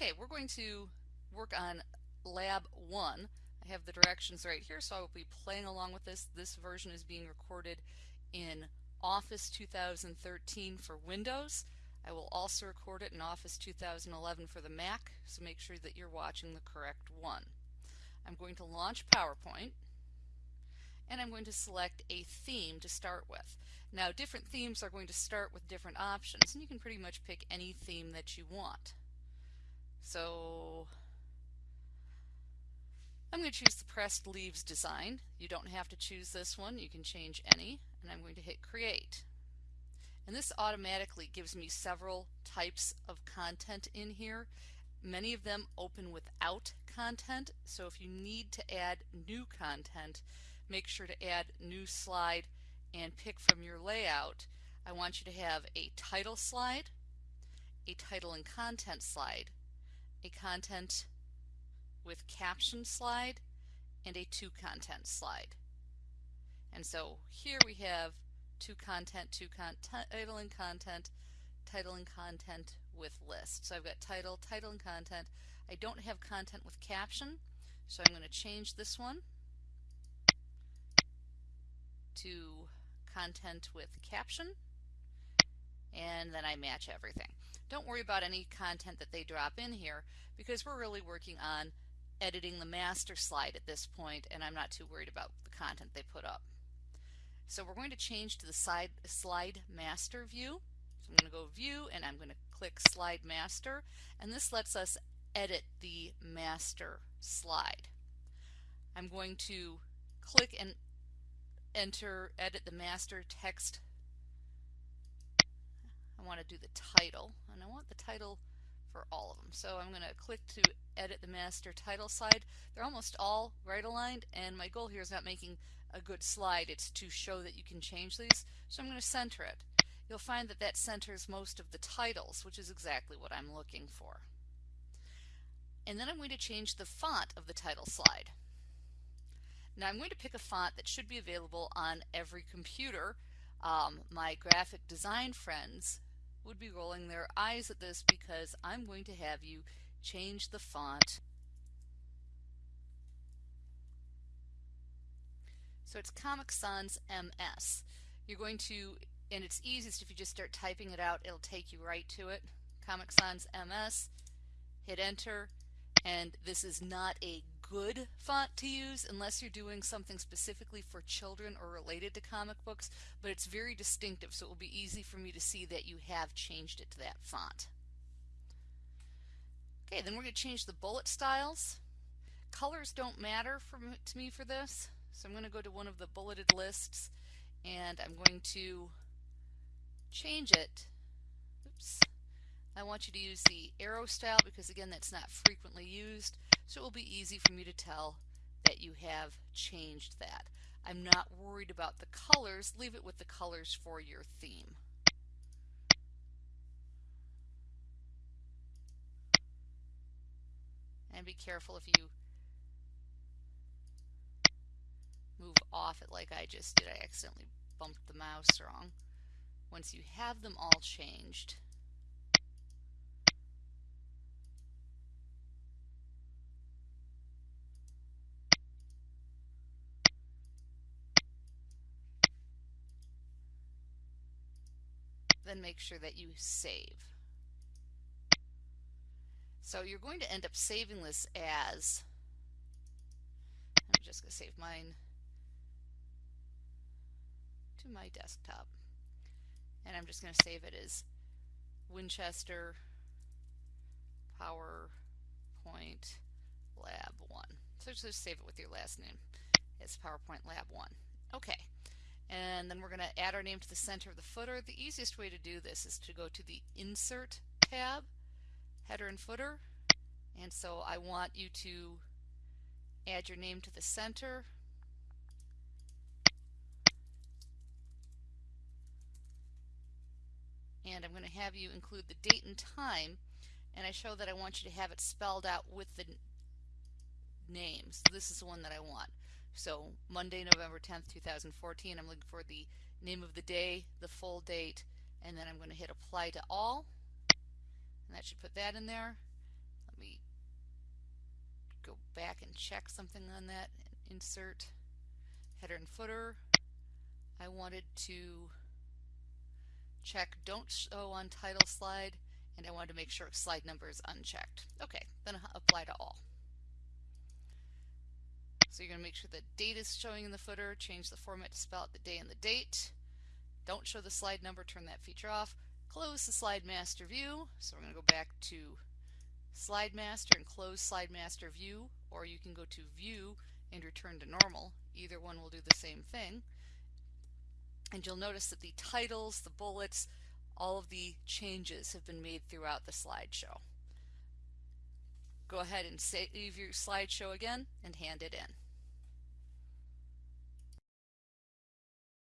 Okay, we're going to work on Lab 1. I have the directions right here, so I will be playing along with this. This version is being recorded in Office 2013 for Windows. I will also record it in Office 2011 for the Mac, so make sure that you're watching the correct one. I'm going to launch PowerPoint and I'm going to select a theme to start with. Now different themes are going to start with different options and you can pretty much pick any theme that you want. So I'm going to choose the pressed leaves design. You don't have to choose this one, you can change any and I'm going to hit create. And this automatically gives me several types of content in here. Many of them open without content, so if you need to add new content, make sure to add new slide and pick from your layout. I want you to have a title slide, a title and content slide, a content with caption slide, and a two content slide. And so here we have two content, two content, title and content, title and content with list. So I've got title, title and content. I don't have content with caption, so I'm going to change this one to content with caption and then I match everything. Don't worry about any content that they drop in here because we're really working on editing the master slide at this point and I'm not too worried about the content they put up. So we're going to change to the side, slide master view. So I'm going to go view and I'm going to click slide master and this lets us edit the master slide. I'm going to click and enter edit the master text I want to do the title and I want the title for all of them so I'm going to click to edit the master title slide. They're almost all right aligned and my goal here is not making a good slide it's to show that you can change these. So I'm going to center it. You'll find that that centers most of the titles which is exactly what I'm looking for. And then I'm going to change the font of the title slide. Now I'm going to pick a font that should be available on every computer. Um, my graphic design friends would be rolling their eyes at this because I'm going to have you change the font. So it's Comic Sans MS. You're going to, and it's easiest if you just start typing it out, it'll take you right to it. Comic Sans MS, hit enter, and this is not a good font to use unless you're doing something specifically for children or related to comic books, but it's very distinctive, so it will be easy for me to see that you have changed it to that font. Okay, then we're going to change the bullet styles. Colors don't matter for, to me for this, so I'm going to go to one of the bulleted lists and I'm going to change it. Oops. I want you to use the arrow style because again that's not frequently used so it will be easy for me to tell that you have changed that. I'm not worried about the colors, leave it with the colors for your theme. And be careful if you move off it like I just did. I accidentally bumped the mouse wrong. Once you have them all changed, then make sure that you save. So you're going to end up saving this as, I'm just going to save mine to my desktop. And I'm just going to save it as Winchester PowerPoint Lab 1. So just save it with your last name. It's PowerPoint Lab 1. Okay and then we're going to add our name to the center of the footer. The easiest way to do this is to go to the Insert tab, Header and Footer, and so I want you to add your name to the center. And I'm going to have you include the date and time, and I show that I want you to have it spelled out with the names. This is the one that I want. So Monday, November 10th, 2014, I'm looking for the name of the day, the full date, and then I'm going to hit apply to all. And that should put that in there. Let me go back and check something on that. Insert header and footer. I wanted to check don't show on title slide and I wanted to make sure slide number is unchecked. Okay, then apply to all. So you're going to make sure the date is showing in the footer, change the format to spell out the day and the date. Don't show the slide number, turn that feature off. Close the slide master view. So we're going to go back to slide master and close slide master view or you can go to view and return to normal. Either one will do the same thing. And you'll notice that the titles, the bullets, all of the changes have been made throughout the slideshow. Go ahead and save your slideshow again and hand it in.